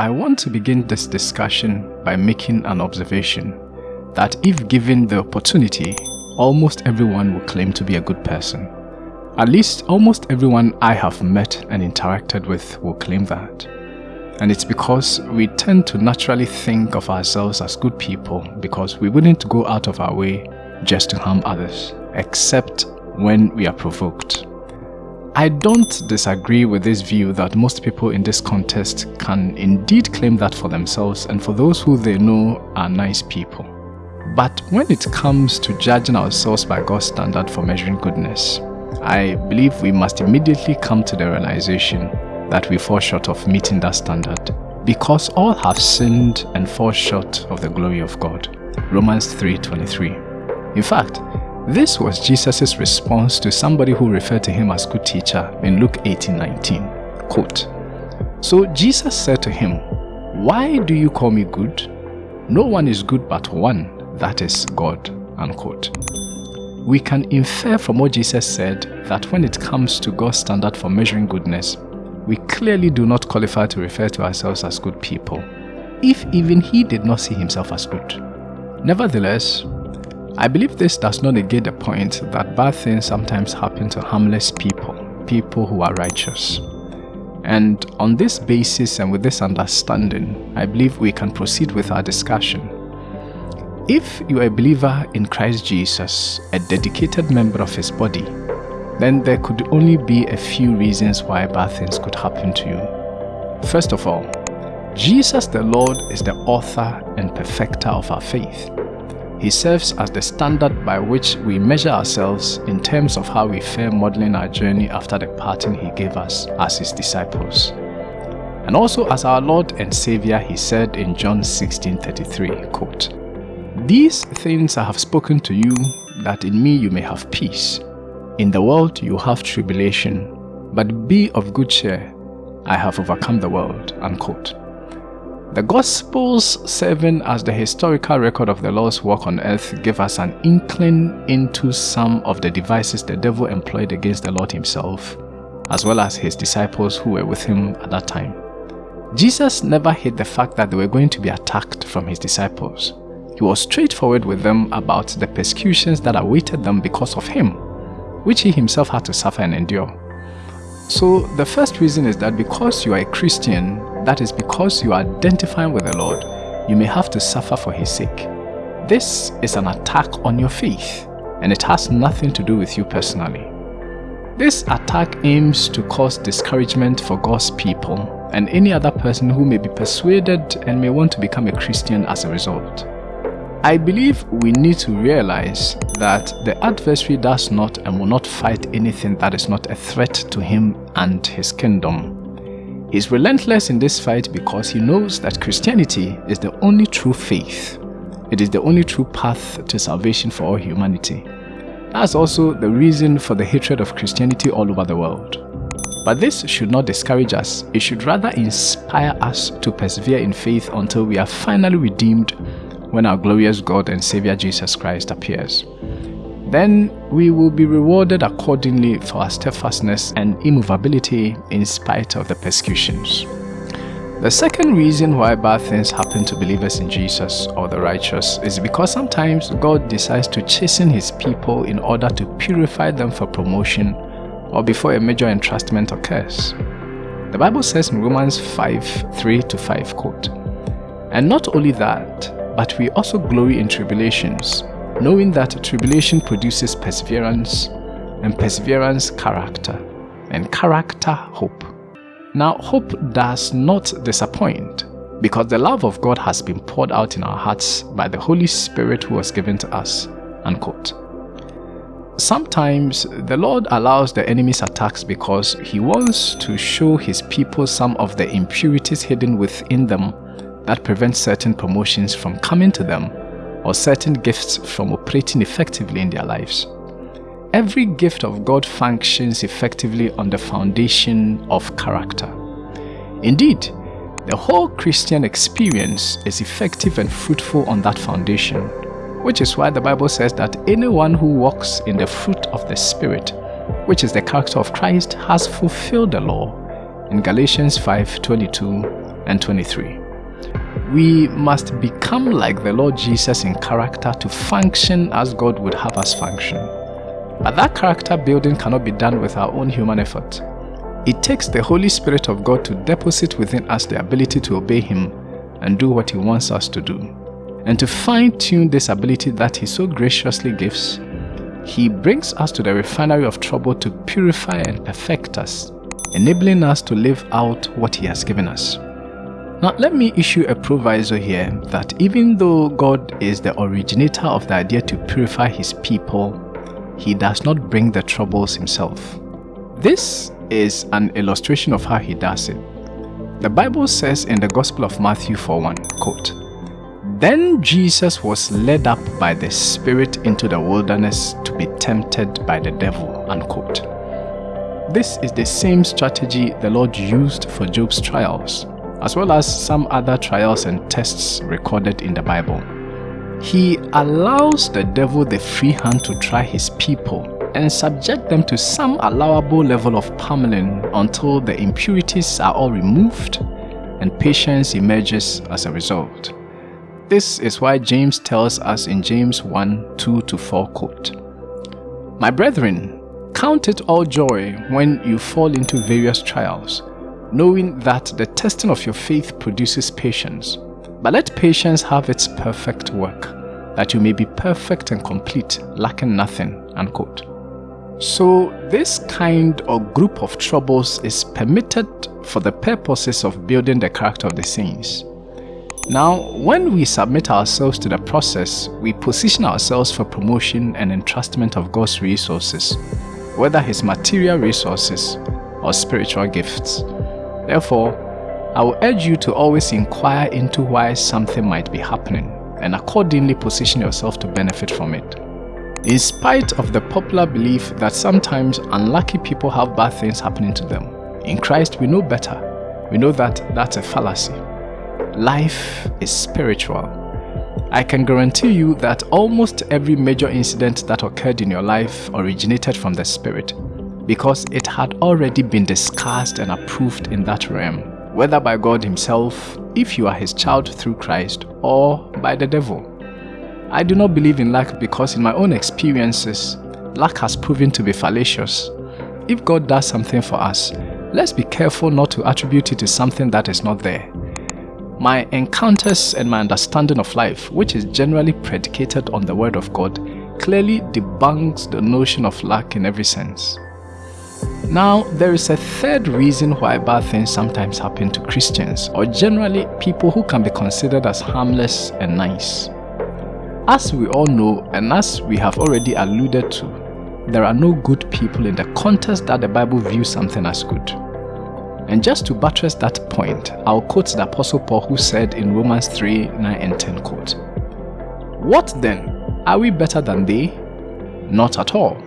I want to begin this discussion by making an observation that if given the opportunity, almost everyone will claim to be a good person. At least almost everyone I have met and interacted with will claim that. And it's because we tend to naturally think of ourselves as good people because we wouldn't go out of our way just to harm others, except when we are provoked. I don't disagree with this view that most people in this contest can indeed claim that for themselves and for those who they know are nice people. But when it comes to judging ourselves by God's standard for measuring goodness, I believe we must immediately come to the realization that we fall short of meeting that standard because all have sinned and fall short of the glory of God. Romans 3.23 In fact, this was Jesus' response to somebody who referred to him as good teacher in Luke 18:19. Quote, So Jesus said to him, Why do you call me good? No one is good but one, that is God. Unquote. We can infer from what Jesus said that when it comes to God's standard for measuring goodness, we clearly do not qualify to refer to ourselves as good people, if even he did not see himself as good. Nevertheless, I believe this does not negate the point that bad things sometimes happen to harmless people, people who are righteous. And on this basis and with this understanding, I believe we can proceed with our discussion. If you are a believer in Christ Jesus, a dedicated member of his body, then there could only be a few reasons why bad things could happen to you. First of all, Jesus the Lord is the author and perfecter of our faith. He serves as the standard by which we measure ourselves in terms of how we fare modeling our journey after the pattern He gave us as His disciples. And also as our Lord and Savior, He said in John 16:33, quote, These things I have spoken to you, that in me you may have peace. In the world you have tribulation, but be of good cheer, I have overcome the world. Unquote. The Gospels, serving as the historical record of the Lord's work on earth, give us an inkling into some of the devices the devil employed against the Lord himself, as well as his disciples who were with him at that time. Jesus never hid the fact that they were going to be attacked from his disciples. He was straightforward with them about the persecutions that awaited them because of him, which he himself had to suffer and endure. So the first reason is that because you are a Christian, that is because you are identifying with the Lord, you may have to suffer for his sake. This is an attack on your faith and it has nothing to do with you personally. This attack aims to cause discouragement for God's people and any other person who may be persuaded and may want to become a Christian as a result. I believe we need to realize that the adversary does not and will not fight anything that is not a threat to him and his kingdom. He's relentless in this fight because he knows that Christianity is the only true faith. It is the only true path to salvation for all humanity. That's also the reason for the hatred of Christianity all over the world. But this should not discourage us. It should rather inspire us to persevere in faith until we are finally redeemed when our glorious God and Savior Jesus Christ appears then we will be rewarded accordingly for our steadfastness and immovability in spite of the persecutions. The second reason why bad things happen to believers in Jesus or the righteous is because sometimes God decides to chasten his people in order to purify them for promotion or before a major entrustment occurs. The Bible says in Romans 5 3 to 5 quote, And not only that, but we also glory in tribulations, knowing that tribulation produces perseverance, and perseverance character, and character hope. Now, hope does not disappoint because the love of God has been poured out in our hearts by the Holy Spirit who was given to us. Unquote. Sometimes the Lord allows the enemy's attacks because he wants to show his people some of the impurities hidden within them that prevent certain promotions from coming to them or certain gifts from operating effectively in their lives. Every gift of God functions effectively on the foundation of character. Indeed, the whole Christian experience is effective and fruitful on that foundation, which is why the Bible says that anyone who walks in the fruit of the Spirit, which is the character of Christ, has fulfilled the law in Galatians 5:22 and 23. We must become like the Lord Jesus in character to function as God would have us function. But that character building cannot be done with our own human effort. It takes the Holy Spirit of God to deposit within us the ability to obey Him and do what He wants us to do. And to fine tune this ability that He so graciously gives, He brings us to the refinery of trouble to purify and perfect us, enabling us to live out what He has given us. Now, let me issue a proviso here that even though God is the originator of the idea to purify His people, He does not bring the troubles Himself. This is an illustration of how He does it. The Bible says in the Gospel of Matthew 4:1, quote, Then Jesus was led up by the Spirit into the wilderness to be tempted by the devil, unquote. This is the same strategy the Lord used for Job's trials, as well as some other trials and tests recorded in the Bible. He allows the devil the free hand to try his people and subject them to some allowable level of pummeling until the impurities are all removed and patience emerges as a result. This is why James tells us in James 1 2 to 4 quote, My brethren, count it all joy when you fall into various trials, knowing that the testing of your faith produces patience. But let patience have its perfect work, that you may be perfect and complete, lacking nothing. Unquote. So this kind or group of troubles is permitted for the purposes of building the character of the saints. Now, when we submit ourselves to the process, we position ourselves for promotion and entrustment of God's resources, whether His material resources or spiritual gifts. Therefore, I will urge you to always inquire into why something might be happening and accordingly position yourself to benefit from it. In spite of the popular belief that sometimes unlucky people have bad things happening to them, in Christ we know better. We know that that's a fallacy. Life is spiritual. I can guarantee you that almost every major incident that occurred in your life originated from the Spirit because it had already been discussed and approved in that realm, whether by God Himself, if you are His child through Christ, or by the devil. I do not believe in luck because in my own experiences, luck has proven to be fallacious. If God does something for us, let's be careful not to attribute it to something that is not there. My encounters and my understanding of life, which is generally predicated on the Word of God, clearly debunks the notion of luck in every sense. Now, there is a third reason why bad things sometimes happen to Christians, or generally people who can be considered as harmless and nice. As we all know, and as we have already alluded to, there are no good people in the context that the Bible views something as good. And just to buttress that point, I'll quote the Apostle Paul who said in Romans 3 9 and 10 quote, What then? Are we better than they? Not at all.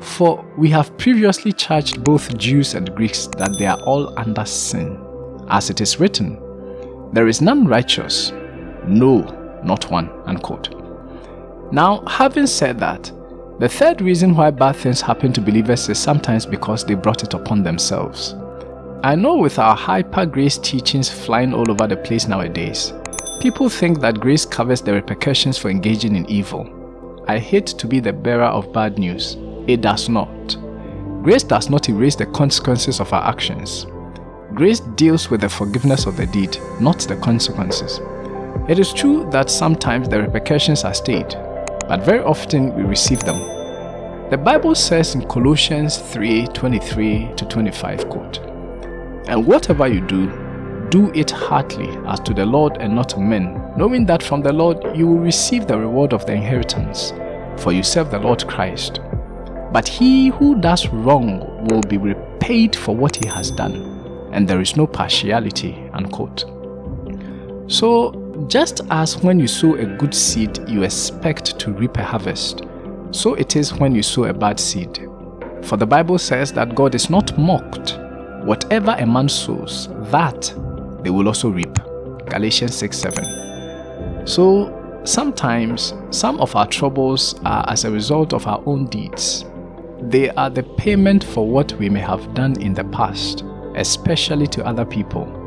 For we have previously charged both Jews and Greeks that they are all under sin. As it is written, There is none righteous, no, not one. Unquote. Now, having said that, the third reason why bad things happen to believers is sometimes because they brought it upon themselves. I know with our hyper grace teachings flying all over the place nowadays, people think that grace covers the repercussions for engaging in evil. I hate to be the bearer of bad news. It does not. Grace does not erase the consequences of our actions. Grace deals with the forgiveness of the deed, not the consequences. It is true that sometimes the repercussions are stayed, but very often we receive them. The Bible says in Colossians 3 23 to 25, quote, And whatever you do, do it heartily as to the Lord and not to men, knowing that from the Lord you will receive the reward of the inheritance, for you serve the Lord Christ. But he who does wrong will be repaid for what he has done, and there is no partiality. Unquote. So just as when you sow a good seed, you expect to reap a harvest, so it is when you sow a bad seed. For the Bible says that God is not mocked. Whatever a man sows, that they will also reap. Galatians 6 7. So sometimes some of our troubles are as a result of our own deeds. They are the payment for what we may have done in the past, especially to other people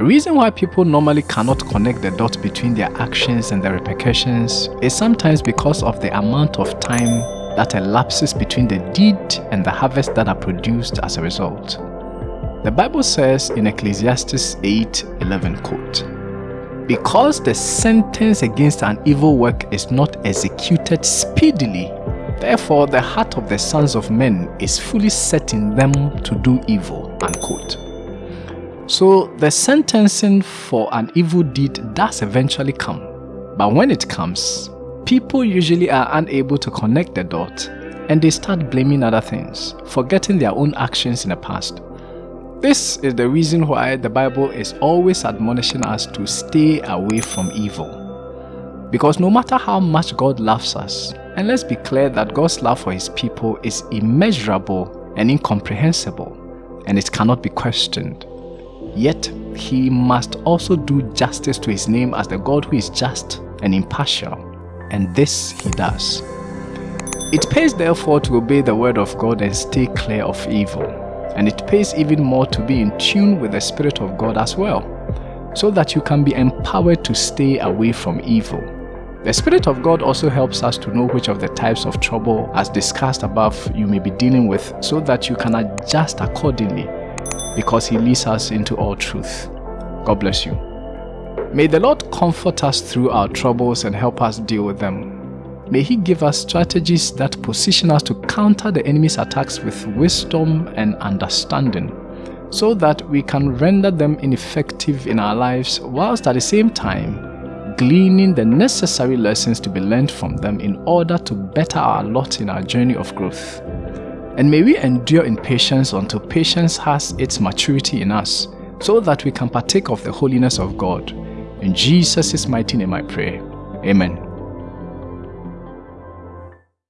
The reason why people normally cannot connect the dot between their actions and the repercussions is sometimes because of the amount of time that elapses between the deed and the harvest that are produced as a result. The Bible says in Ecclesiastes 8:11 quote, Because the sentence against an evil work is not executed speedily, therefore the heart of the sons of men is fully set in them to do evil. Unquote. So the sentencing for an evil deed does eventually come, but when it comes, people usually are unable to connect the dot and they start blaming other things, forgetting their own actions in the past. This is the reason why the Bible is always admonishing us to stay away from evil. Because no matter how much God loves us, and let's be clear that God's love for his people is immeasurable and incomprehensible, and it cannot be questioned. Yet, he must also do justice to his name as the God who is just and impartial and this he does. It pays therefore to obey the word of God and stay clear of evil, and it pays even more to be in tune with the Spirit of God as well, so that you can be empowered to stay away from evil. The Spirit of God also helps us to know which of the types of trouble, as discussed above, you may be dealing with so that you can adjust accordingly because He leads us into all truth. God bless you. May the Lord comfort us through our troubles and help us deal with them. May He give us strategies that position us to counter the enemy's attacks with wisdom and understanding, so that we can render them ineffective in our lives whilst at the same time gleaning the necessary lessons to be learned from them in order to better our lot in our journey of growth. And may we endure in patience until patience has its maturity in us, so that we can partake of the holiness of God in Jesus' mighty name I pray. Amen.